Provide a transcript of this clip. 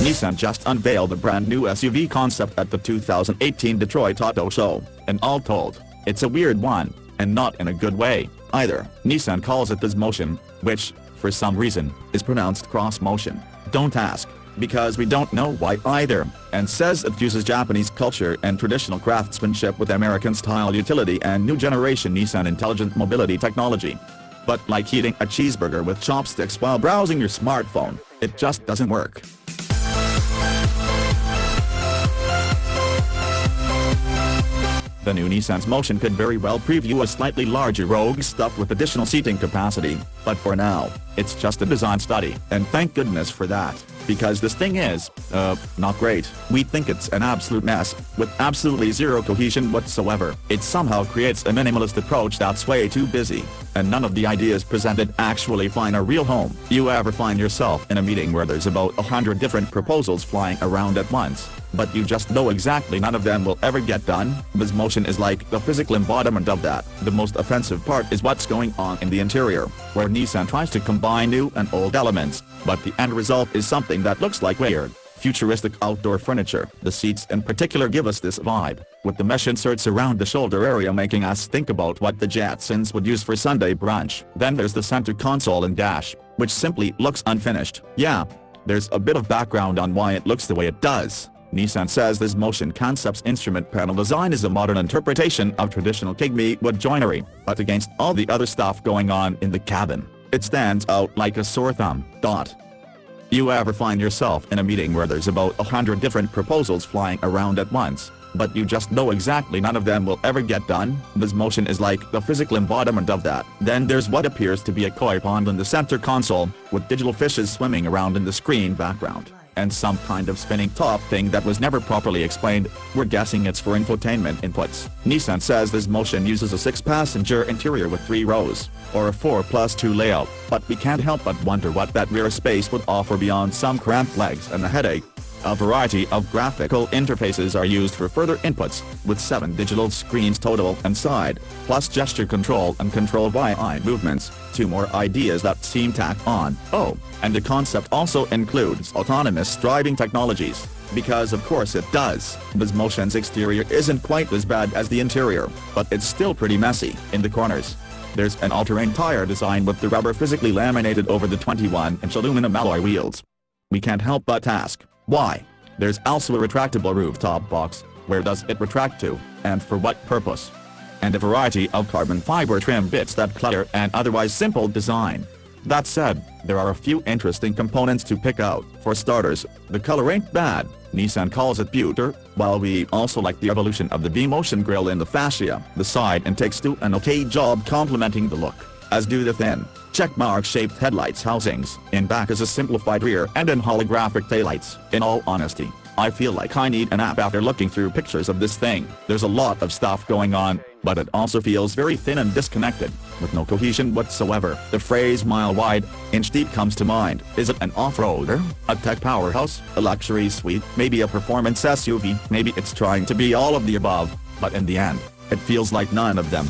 Nissan just unveiled a brand new SUV concept at the 2018 Detroit Auto Show, and all told, it's a weird one, and not in a good way, either. Nissan calls it Xmotion, which, for some reason, is pronounced cross motion. Don't ask, because we don't know why either, and says it fuses Japanese culture and traditional craftsmanship with American-style utility and new generation Nissan intelligent mobility technology. But like eating a cheeseburger with chopsticks while browsing your smartphone, it just doesn't work. The new Nissan's Motion could very well preview a slightly larger Rogue stuffed with additional seating capacity, but for now, it's just a design study, and thank goodness for that, because this thing is, uh, not great. We think it's an absolute mess, with absolutely zero cohesion whatsoever. It somehow creates a minimalist approach that's way too busy, and none of the ideas presented actually find a real home. You ever find yourself in a meeting where there's about a hundred different proposals flying around at once? But you just know exactly none of them will ever get done. Xmotion is like the physical embodiment of that. The most offensive part is what's going on in the interior, where Nissan tries to combine new and old elements, but the end result is something that looks like weird, futuristic outdoor furniture. The seats in particular give us this vibe, with the mesh inserts around the shoulder area making us think about what the Jetsons would use for Sunday brunch. Then there's the center console and dash, which simply looks unfinished. Yeah, there's a bit of background on why it looks the way it does. Nissan says Xmotion concept's instrument panel design is a modern interpretation of traditional Kigumi wood joinery, but against all the other stuff going on in the cabin, it stands out like a sore thumb. Dot. You ever find yourself in a meeting where there's about a hundred different proposals flying around at once, but you just know exactly none of them will ever get done? Xmotion is like the physical embodiment of that. Then there's what appears to be a koi pond in the center console, with digital fishes swimming around in the screen background and some kind of spinning top thing that was never properly explained, we're guessing it's for infotainment inputs. Nissan says Xmotion uses a six-passenger interior with three rows, or a 4 plus 2 layout, but we can't help but wonder what that rear space would offer beyond some cramped legs and a headache. A variety of graphical interfaces are used for further inputs, with 7 digital screens total and side, plus gesture control and control by eye movements, two more ideas that seem tacked on. Oh, and the concept also includes autonomous driving technologies. Because of course it does. Xmotion's exterior isn't quite as bad as the interior, but it's still pretty messy in the corners. There's an all-terrain tire design with the rubber physically laminated over the 21-inch aluminum alloy wheels. We can't help but ask, why? There's also a retractable rooftop box, where does it retract to, and for what purpose? And a variety of carbon fiber trim bits that clutter an otherwise simple design. That said, there are a few interesting components to pick out. For starters, the color ain't bad, Nissan calls it pewter, while we also like the evolution of the V-motion grille in the fascia. The side intakes do an okay job complementing the look, as do the thin, checkmark-shaped headlights housings, in back is a simplified rear and in holographic taillights. In all honesty, I feel like I need an app after looking through pictures of this thing. There's a lot of stuff going on, but it also feels very thin and disconnected, with no cohesion whatsoever. The phrase mile wide, inch deep comes to mind. Is it an off-roader, a tech powerhouse, a luxury suite, maybe a performance SUV? Maybe it's trying to be all of the above, but in the end, it feels like none of them.